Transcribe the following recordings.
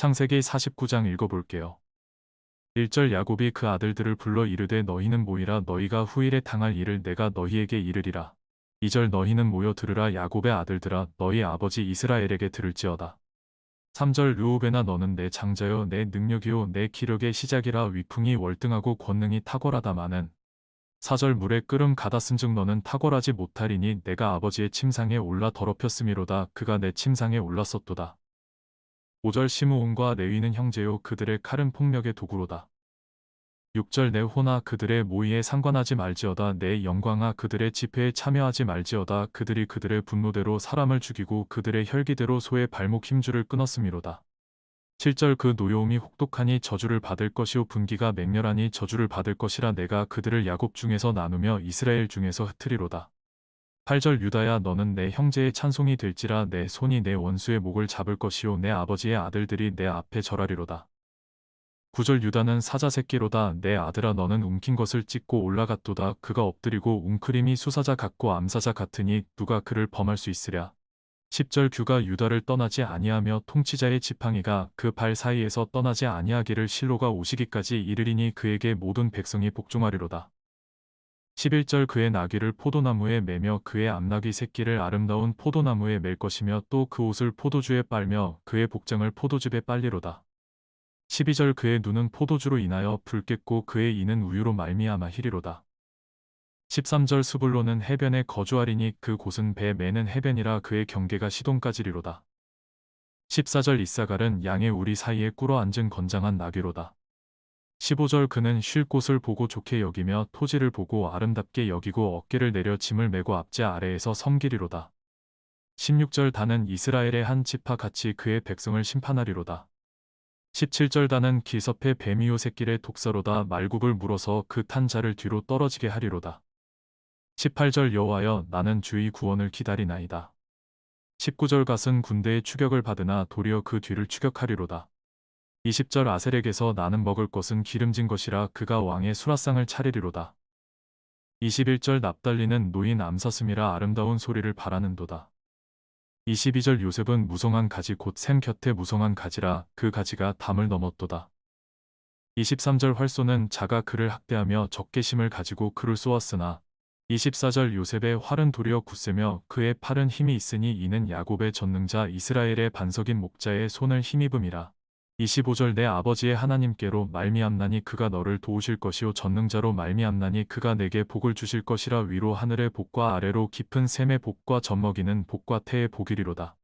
창세기 49장 읽어볼게요. 1절 야곱이 그 아들들을 불러 이르되 너희는 모이라 너희가 후일에 당할 일을 내가 너희에게 이르리라. 2절 너희는 모여 들으라 야곱의 아들들아 너희 아버지 이스라엘에게 들을지어다. 3절 르우베나 너는 내 장자요 내 능력이요 내 기력의 시작이라 위풍이 월등하고 권능이 탁월하다마는 4절 물에 끓음 가다쓴즉 너는 탁월하지 못하리니 내가 아버지의 침상에 올라 더럽혔음이로다 그가 내 침상에 올랐었도다. 5절 시므온과 레위는 형제요 그들의 칼은 폭력의 도구로다. 6절 내 호나 그들의 모의에 상관하지 말지어다 내 영광아 그들의 집회에 참여하지 말지어다 그들이 그들의 분노대로 사람을 죽이고 그들의 혈기대로 소의 발목 힘줄을 끊었음이로다. 7절 그 노여움이 혹독하니 저주를 받을 것이요 분기가 맹렬하니 저주를 받을 것이라 내가 그들을 야곱 중에서 나누며 이스라엘 중에서 흩트리로다. 8절 유다야 너는 내 형제의 찬송이 될지라 내 손이 내 원수의 목을 잡을 것이요 내 아버지의 아들들이 내 앞에 절하리로다. 9절 유다는 사자 새끼로다 내 아들아 너는 움킨 것을 찢고 올라갔도다 그가 엎드리고 웅크림이 수사자 같고 암사자 같으니 누가 그를 범할 수 있으랴. 10절 규가 유다를 떠나지 아니하며 통치자의 지팡이가 그 발 사이에서 떠나지 아니하기를 실로가 오시기까지 이르리니 그에게 모든 백성이 복종하리로다. 11절 그의 나귀를 포도나무에 매며 그의 암나귀 새끼를 아름다운 포도나무에 맬 것이며 또 그 옷을 포도주에 빨며 그의 복장을 포도즙에 빨리로다. 12절 그의 눈은 포도주로 인하여 붉겠고 그의 이는 우유로 말미암아 희리로다. 13절 수불로는 해변에 거주하리니 그 곳은 배 매는 해변이라 그의 경계가 시동까지리로다. 14절 이사갈은 양의 우리 사이에 꿇어 앉은 건장한 나귀로다. 15절 그는 쉴 곳을 보고 좋게 여기며 토지를 보고 아름답게 여기고 어깨를 내려 짐을 메고 앞제 아래에서 섬기리로다. 16절 다는 이스라엘의 한 지파 같이 그의 백성을 심판하리로다. 17절 다는 기섭의 뱀이요 새끼의 독사로다 말굽을 물어서 그 탄 자를 뒤로 떨어지게 하리로다. 18절 여호와여 나는 주의 구원을 기다리나이다. 19절 갓은 군대의 추격을 받으나 도리어 그 뒤를 추격하리로다. 20절 아셀에게서 나는 먹을 것은 기름진 것이라 그가 왕의 수라상을 차리리로다. 21절 납달리는 노인 암사슴이라 아름다운 소리를 바라는도다. 22절 요셉은 무성한 가지 곧 샘 곁에 무성한 가지라 그 가지가 담을 넘었도다. 23절 활쏘는 자가 그를 학대하며 적개심을 가지고 그를 쏘았으나 24절 요셉의 활은 도리어 굳세며 그의 팔은 힘이 있으니 이는 야곱의 전능자 이스라엘의 반석인 목자의 손을 힘입음이라. 25절 내 아버지의 하나님께로 말미암나니 그가 너를 도우실 것이요 전능자로 말미암나니 그가 내게 복을 주실 것이라 위로 하늘의 복과 아래로 깊은 샘의 복과 젖먹이는 복과 태의 복이리로다.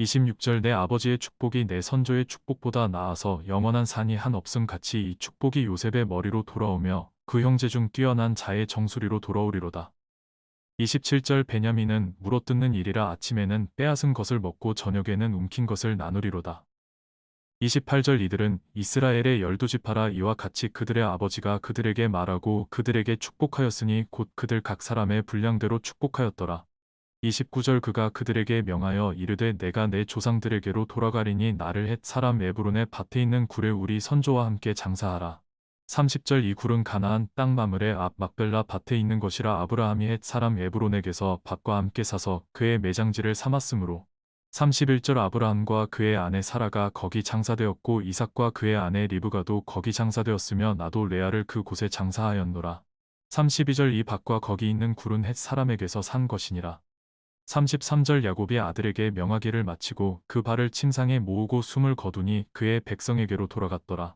26절 내 아버지의 축복이 내 선조의 축복보다 나아서 영원한 산이 한 없음 같이 이 축복이 요셉의 머리로 돌아오며 그 형제 중 뛰어난 자의 정수리로 돌아오리로다. 27절 베냐민은 물어뜯는 일이라 아침에는 빼앗은 것을 먹고 저녁에는 움킨 것을 나누리로다. 28절 이들은 이스라엘의 열두 지파라 이와 같이 그들의 아버지가 그들에게 말하고 그들에게 축복하였으니 곧 그들 각 사람의 분량대로 축복하였더라. 29절 그가 그들에게 명하여 이르되 내가 내 조상들에게로 돌아가리니 나를 헷 사람 에브론의 밭에 있는 굴에 우리 선조와 함께 장사하라. 30절 이 굴은 가나안 땅 마물의 앞 막벨라 밭에 있는 것이라 아브라함이 헷 사람 에브론에게서 밭과 함께 사서 그의 매장지를 삼았으므로 31절 아브라함과 그의 아내 사라가 거기 장사되었고 이삭과 그의 아내 리브가도 거기 장사되었으며 나도 레아를 그 곳에 장사하였노라. 32절 이 밭과 거기 있는 굴은 헷 사람에게서 산 것이니라. 33절 야곱이 아들에게 명하기를 마치고 그 발을 침상에 모으고 숨을 거두니 그의 백성에게로 돌아갔더라.